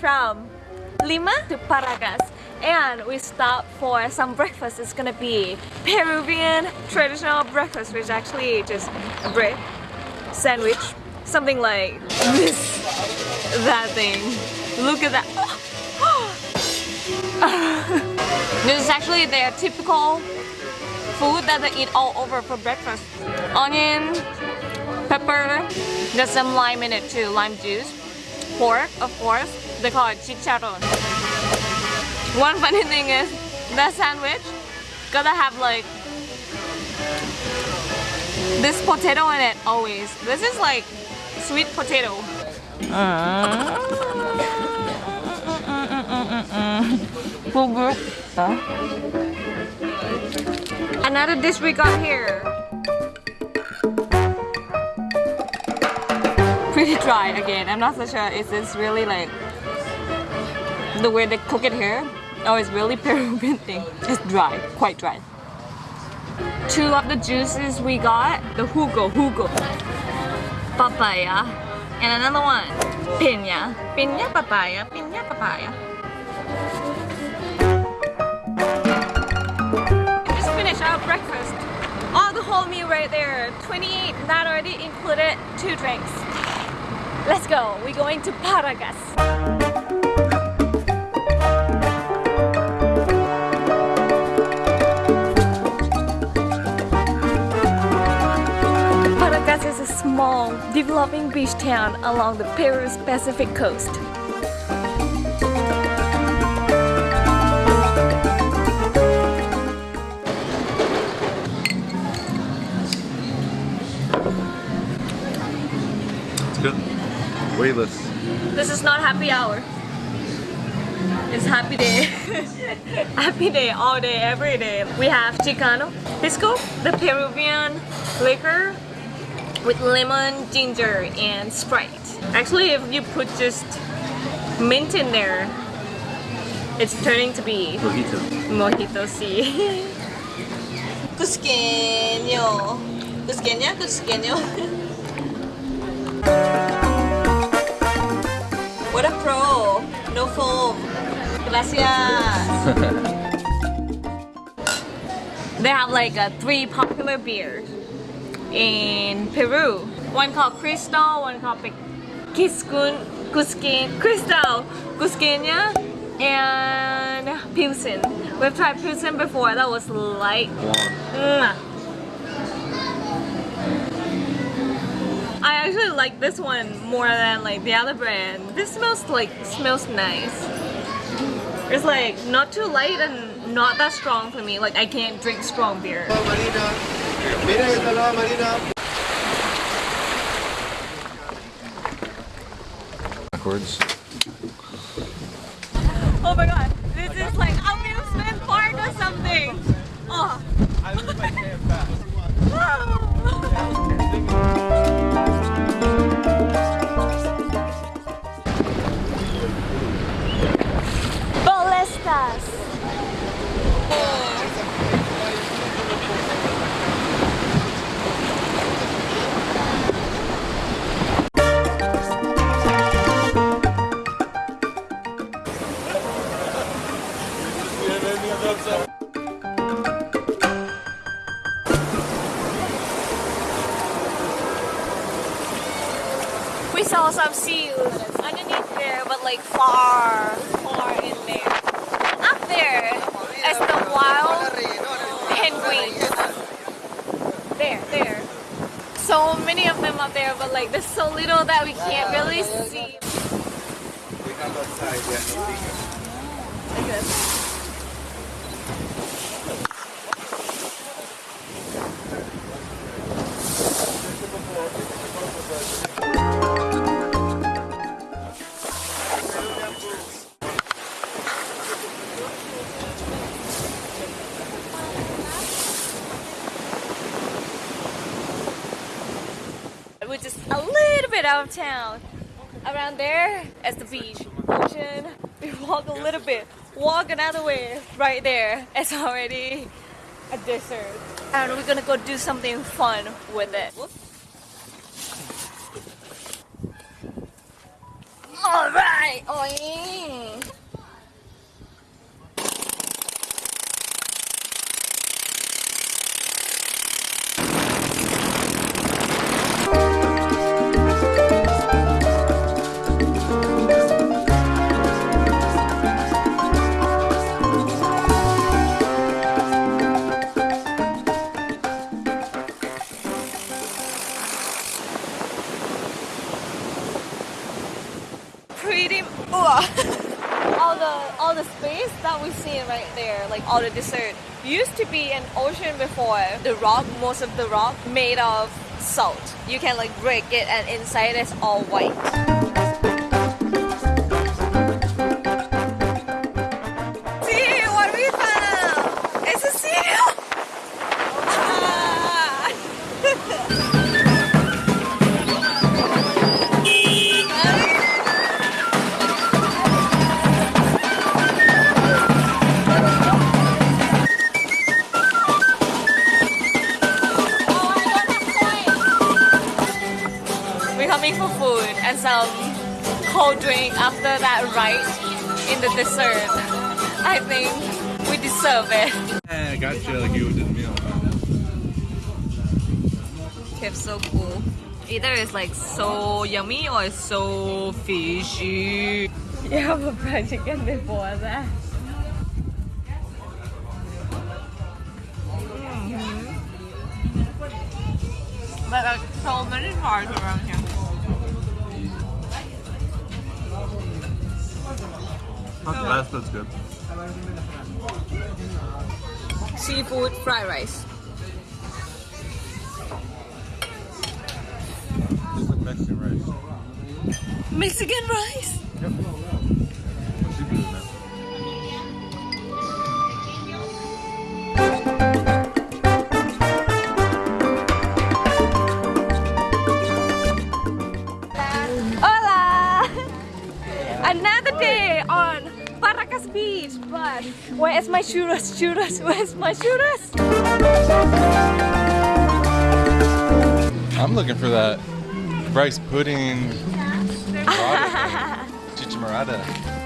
from Lima to Paracas and we stop for some breakfast. It's gonna be Peruvian traditional breakfast which actually just a bread, sandwich, something like this, that thing. Look at that. this is actually their typical food that they eat all over for breakfast. Onion, pepper, there's some lime in it too, lime juice. Pork, of course, they call it chicharron. One funny thing is, that sandwich gotta have like this potato in it always. This is like sweet potato. Another dish we got here. Pretty dry again. I'm not so sure is this really like the way they cook it here oh, it's really Peruvian thing. It's dry, quite dry. Two of the juices we got, the jugo, jugo, papaya, and another one, piña, piña papaya, piña papaya. Just finished our breakfast. All the whole meal right there, 28, that already included two drinks. Let's go, we're going to Paracas. Small, developing beach town along the Peru's Pacific coast. It's good. Weightless. This is not happy hour. It's happy day. happy day all day, every day. We have Chilcano, Pisco, the Peruvian liquor with lemon, ginger, and Sprite. Actually, if you put just mint in there, it's turning to be Mojito. mojito see. Cusqueño. Cusqueña, Cusqueño. what a pro. No foam. Gracias. they have like uh, three popular beers in Peru. One called Cristal, one called Kiskun, Cusquin, Cristal, Cusqueña, and Pilsen. We've tried Pilsen before, that was light. I actually like this one more than like the other brand. This smells like, smells nice. It's like not too light and not that strong for me. Like I can't drink strong beer. Oh, Marina. Mira que salada Marina. Backwards. Oh my god, this is like amusement park or something. We saw some seals underneath there, but like far, far in there. Up there is the wild penguins. There, there. So many of them up there, but like there's so little that we can't really see. We have outside, yeah, no bigger. Like this. Out of town. Around there is the beach, ocean. We walk a little bit, walk another way. Right there, it's already a desert. And we're gonna go do something fun with it. Alright โอ้ oh, see right there like all the dessert. used to be an ocean before. The rock most of the rock made of salt. You can like break it and inside it's all white and some cold drink after that ride in the desert. I think we deserve it. Yeah, I got you like you did me It's so cool. Either it's like so yummy or it's so fishy. You have a fried chicken before that. Mm-hmm. But like so many cars around here. That's, that's good. Seafood fried rice. Mexican rice. Mexican rice. Seafood. Hola! Another day on Paracas Beach, but where is my churros? Churros, where's my churros? I'm looking for that rice pudding. Chichamorada.